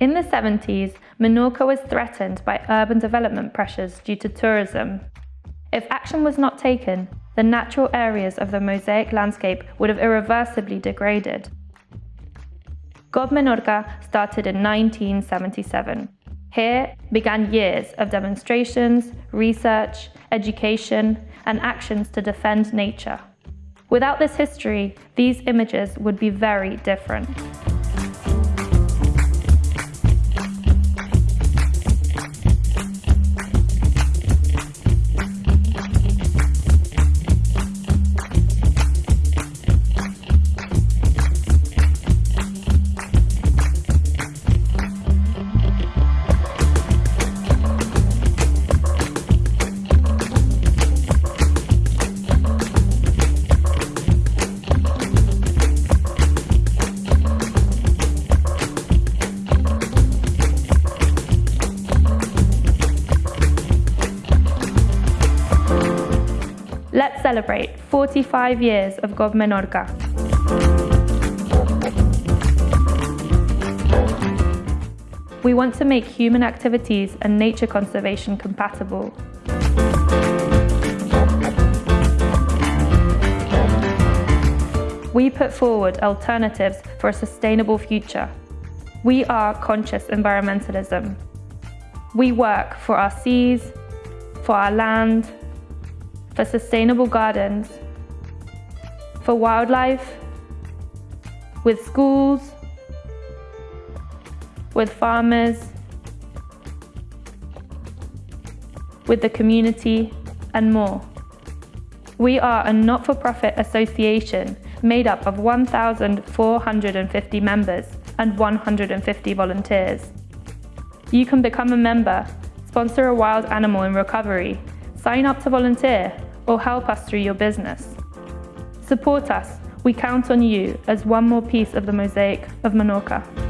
In the 70s, Menorca was threatened by urban development pressures due to tourism. If action was not taken, the natural areas of the mosaic landscape would have irreversibly degraded. GOB Menorca started in 1977. Here began years of demonstrations, research, education, and actions to defend nature. Without this history, these images would be very different. Celebrate 45 years of GOB Menorca. We want to make human activities and nature conservation compatible. We put forward alternatives for a sustainable future. We are conscious environmentalism. We work for our seas, for our land, for sustainable gardens, for wildlife, with schools, with farmers, with the community, and more. We are a not-for-profit association made up of 1,450 members and 150 volunteers. You can become a member, sponsor a wild animal in recovery, sign up to volunteer, or help us through your business. Support us, we count on you as one more piece of the mosaic of Menorca.